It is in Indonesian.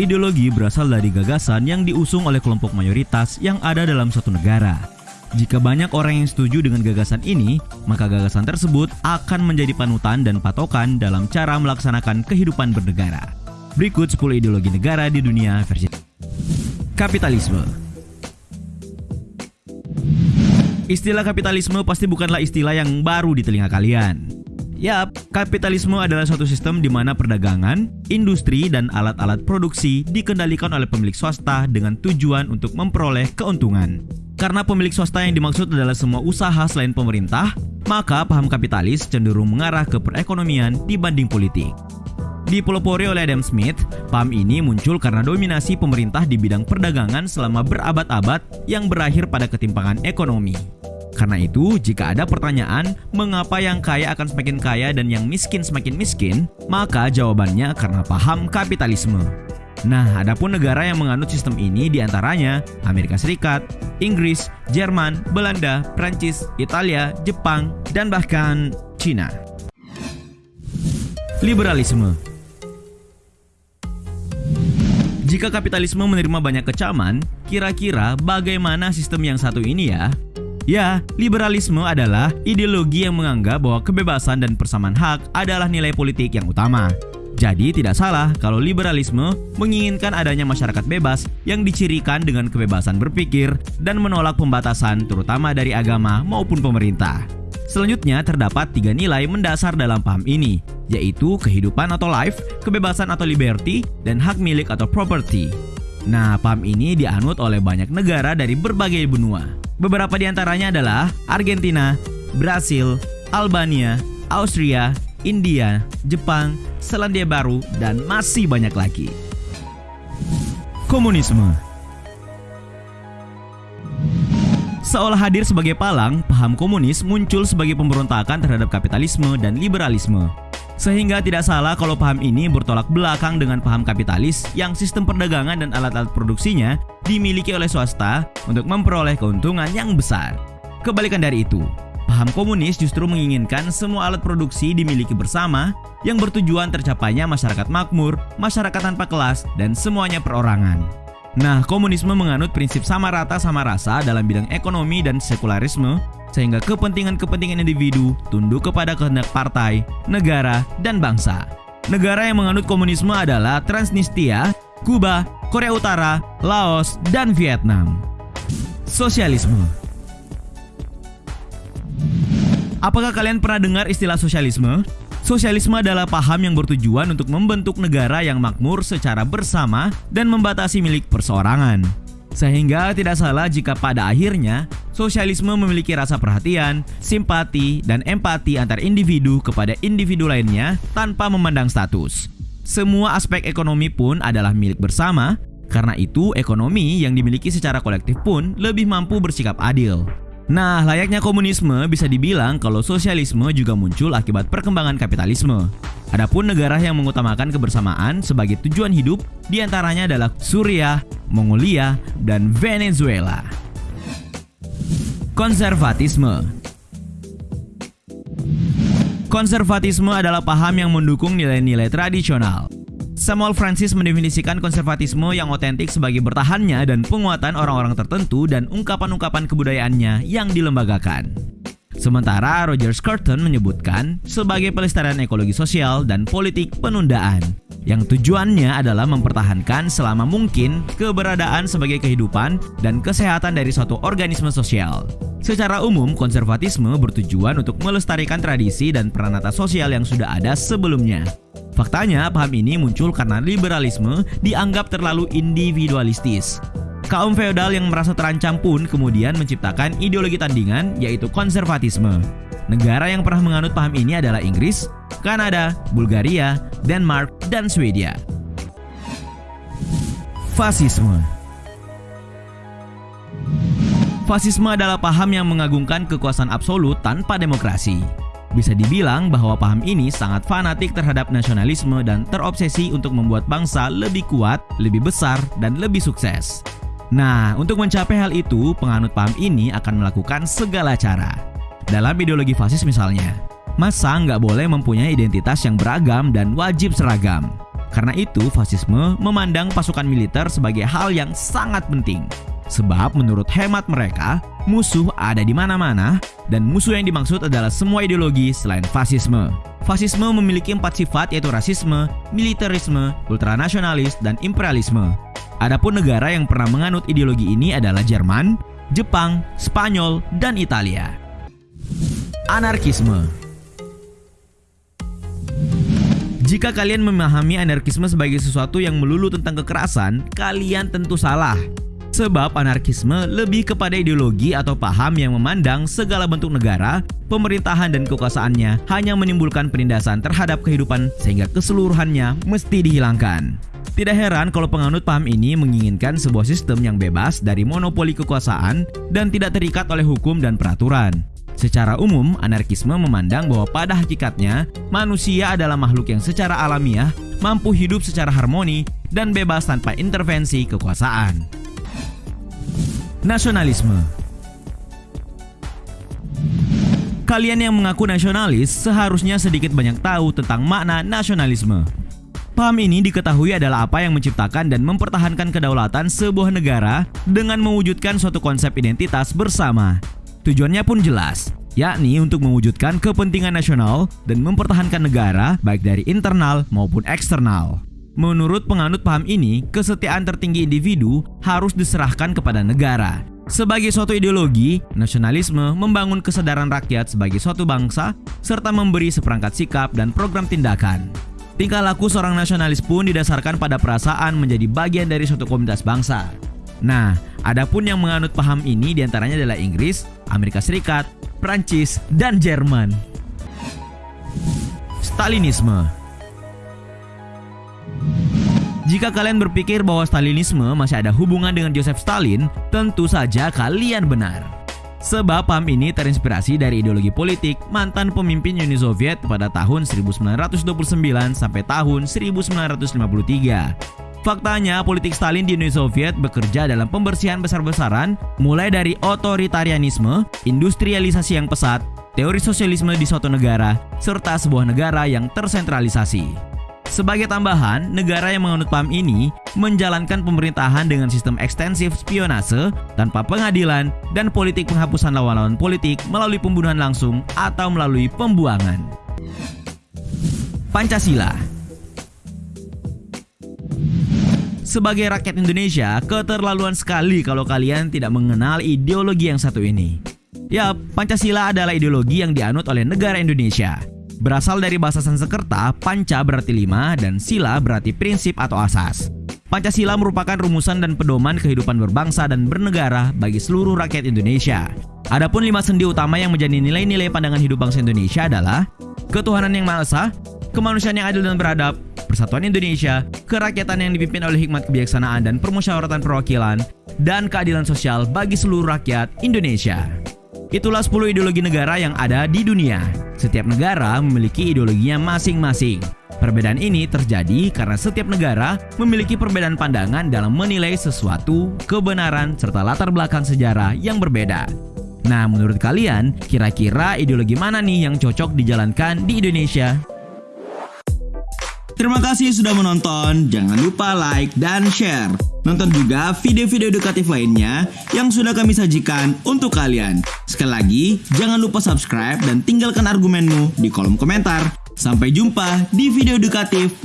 Ideologi berasal dari gagasan yang diusung oleh kelompok mayoritas yang ada dalam suatu negara. Jika banyak orang yang setuju dengan gagasan ini, maka gagasan tersebut akan menjadi panutan dan patokan dalam cara melaksanakan kehidupan bernegara. Berikut 10 ideologi negara di dunia versi Kapitalisme Istilah kapitalisme pasti bukanlah istilah yang baru di telinga kalian. Yap, kapitalisme adalah suatu sistem di mana perdagangan, industri, dan alat-alat produksi dikendalikan oleh pemilik swasta dengan tujuan untuk memperoleh keuntungan. Karena pemilik swasta yang dimaksud adalah semua usaha selain pemerintah, maka paham kapitalis cenderung mengarah ke perekonomian dibanding politik. Dipelopori oleh Adam Smith, paham ini muncul karena dominasi pemerintah di bidang perdagangan selama berabad-abad yang berakhir pada ketimpangan ekonomi. Karena itu, jika ada pertanyaan mengapa yang kaya akan semakin kaya dan yang miskin semakin miskin, maka jawabannya karena paham kapitalisme. Nah, adapun negara yang menganut sistem ini di antaranya Amerika Serikat, Inggris, Jerman, Belanda, Prancis, Italia, Jepang, dan bahkan Cina. Liberalisme Jika kapitalisme menerima banyak kecaman, kira-kira bagaimana sistem yang satu ini ya? Ya, liberalisme adalah ideologi yang menganggap bahwa kebebasan dan persamaan hak adalah nilai politik yang utama. Jadi tidak salah kalau liberalisme menginginkan adanya masyarakat bebas yang dicirikan dengan kebebasan berpikir dan menolak pembatasan terutama dari agama maupun pemerintah. Selanjutnya terdapat tiga nilai mendasar dalam paham ini, yaitu kehidupan atau life, kebebasan atau liberty, dan hak milik atau property. Nah, paham ini dianut oleh banyak negara dari berbagai benua. Beberapa di antaranya adalah Argentina, Brasil, Albania, Austria, India, Jepang, Selandia Baru, dan masih banyak lagi. Komunisme Seolah hadir sebagai palang, paham komunis muncul sebagai pemberontakan terhadap kapitalisme dan liberalisme. Sehingga tidak salah kalau paham ini bertolak belakang dengan paham kapitalis yang sistem perdagangan dan alat-alat produksinya dimiliki oleh swasta untuk memperoleh keuntungan yang besar. Kebalikan dari itu, paham komunis justru menginginkan semua alat produksi dimiliki bersama yang bertujuan tercapainya masyarakat makmur, masyarakat tanpa kelas, dan semuanya perorangan. Nah, komunisme menganut prinsip sama rata sama rasa dalam bidang ekonomi dan sekularisme sehingga kepentingan-kepentingan individu tunduk kepada kehendak partai, negara, dan bangsa. Negara yang menganut komunisme adalah Transnistria, Kuba, Korea Utara, Laos, dan Vietnam. Sosialisme Apakah kalian pernah dengar istilah sosialisme? Sosialisme adalah paham yang bertujuan untuk membentuk negara yang makmur secara bersama dan membatasi milik perseorangan. Sehingga tidak salah jika pada akhirnya sosialisme memiliki rasa perhatian, simpati, dan empati antar individu kepada individu lainnya tanpa memandang status. Semua aspek ekonomi pun adalah milik bersama, karena itu ekonomi yang dimiliki secara kolektif pun lebih mampu bersikap adil. Nah, layaknya komunisme bisa dibilang kalau sosialisme juga muncul akibat perkembangan kapitalisme. Adapun negara yang mengutamakan kebersamaan sebagai tujuan hidup di antaranya adalah Suriah, Mongolia, dan Venezuela. Konservatisme Konservatisme adalah paham yang mendukung nilai-nilai tradisional. Samuel Francis mendefinisikan konservatisme yang otentik sebagai bertahannya dan penguatan orang-orang tertentu dan ungkapan-ungkapan kebudayaannya yang dilembagakan. Sementara Roger Scruton menyebutkan sebagai pelestarian ekologi sosial dan politik penundaan yang tujuannya adalah mempertahankan selama mungkin keberadaan sebagai kehidupan dan kesehatan dari suatu organisme sosial. Secara umum, konservatisme bertujuan untuk melestarikan tradisi dan peranata sosial yang sudah ada sebelumnya. Faktanya, paham ini muncul karena liberalisme dianggap terlalu individualistis. Kaum feodal yang merasa terancam pun kemudian menciptakan ideologi tandingan yaitu konservatisme. Negara yang pernah menganut paham ini adalah Inggris, Kanada, Bulgaria, Denmark, dan Swedia. Fasisme Fasisme adalah paham yang mengagungkan kekuasaan absolut tanpa demokrasi. Bisa dibilang bahwa paham ini sangat fanatik terhadap nasionalisme dan terobsesi untuk membuat bangsa lebih kuat, lebih besar, dan lebih sukses. Nah, untuk mencapai hal itu, penganut paham ini akan melakukan segala cara. Dalam ideologi fasis misalnya, masa nggak boleh mempunyai identitas yang beragam dan wajib seragam. Karena itu, fasisme memandang pasukan militer sebagai hal yang sangat penting. Sebab menurut hemat mereka, musuh ada di mana-mana dan musuh yang dimaksud adalah semua ideologi selain fasisme. Fasisme memiliki empat sifat yaitu rasisme, militerisme, ultranasionalis, dan imperialisme. Adapun negara yang pernah menganut ideologi ini adalah Jerman, Jepang, Spanyol, dan Italia. Anarkisme Jika kalian memahami anarkisme sebagai sesuatu yang melulu tentang kekerasan, kalian tentu salah. Sebab anarkisme lebih kepada ideologi atau paham yang memandang segala bentuk negara, pemerintahan dan kekuasaannya hanya menimbulkan penindasan terhadap kehidupan sehingga keseluruhannya mesti dihilangkan. Tidak heran kalau penganut paham ini menginginkan sebuah sistem yang bebas dari monopoli kekuasaan dan tidak terikat oleh hukum dan peraturan. Secara umum, anarkisme memandang bahwa pada hakikatnya manusia adalah makhluk yang secara alamiah mampu hidup secara harmoni dan bebas tanpa intervensi kekuasaan. Nasionalisme Kalian yang mengaku nasionalis seharusnya sedikit banyak tahu tentang makna nasionalisme. Paham ini diketahui adalah apa yang menciptakan dan mempertahankan kedaulatan sebuah negara dengan mewujudkan suatu konsep identitas bersama. Tujuannya pun jelas, yakni untuk mewujudkan kepentingan nasional dan mempertahankan negara baik dari internal maupun eksternal. Menurut penganut paham ini, kesetiaan tertinggi individu harus diserahkan kepada negara. Sebagai suatu ideologi, nasionalisme membangun kesadaran rakyat sebagai suatu bangsa serta memberi seperangkat sikap dan program tindakan. Tingkah laku seorang nasionalis pun didasarkan pada perasaan menjadi bagian dari suatu komunitas bangsa. Nah, adapun yang menganut paham ini di antaranya adalah Inggris, Amerika Serikat, Prancis, dan Jerman. Stalinisme jika kalian berpikir bahwa Stalinisme masih ada hubungan dengan Joseph Stalin, tentu saja kalian benar. Sebab paham ini terinspirasi dari ideologi politik mantan pemimpin Uni Soviet pada tahun 1929 sampai tahun 1953. Faktanya, politik Stalin di Uni Soviet bekerja dalam pembersihan besar-besaran, mulai dari otoritarianisme, industrialisasi yang pesat, teori sosialisme di suatu negara, serta sebuah negara yang tersentralisasi. Sebagai tambahan, negara yang menganut paham ini menjalankan pemerintahan dengan sistem ekstensif spionase tanpa pengadilan dan politik penghapusan lawan-lawan politik melalui pembunuhan langsung atau melalui pembuangan. Pancasila Sebagai rakyat Indonesia, keterlaluan sekali kalau kalian tidak mengenal ideologi yang satu ini. Ya, Pancasila adalah ideologi yang dianut oleh negara Indonesia Berasal dari bahasa Sanskerta, panca berarti lima dan sila berarti prinsip atau asas. Pancasila merupakan rumusan dan pedoman kehidupan berbangsa dan bernegara bagi seluruh rakyat Indonesia. Adapun lima sendi utama yang menjadi nilai-nilai pandangan hidup bangsa Indonesia adalah ketuhanan yang maha esa, kemanusiaan yang adil dan beradab, persatuan Indonesia, kerakyatan yang dipimpin oleh hikmat kebijaksanaan dan permusyawaratan perwakilan, dan keadilan sosial bagi seluruh rakyat Indonesia. Itulah 10 ideologi negara yang ada di dunia. Setiap negara memiliki ideologinya masing-masing. Perbedaan ini terjadi karena setiap negara memiliki perbedaan pandangan dalam menilai sesuatu, kebenaran, serta latar belakang sejarah yang berbeda. Nah, menurut kalian, kira-kira ideologi mana nih yang cocok dijalankan di Indonesia? Terima kasih sudah menonton. Jangan lupa like dan share. Nonton juga video-video edukatif lainnya yang sudah kami sajikan untuk kalian. Sekali lagi, jangan lupa subscribe dan tinggalkan argumenmu di kolom komentar. Sampai jumpa di video edukatif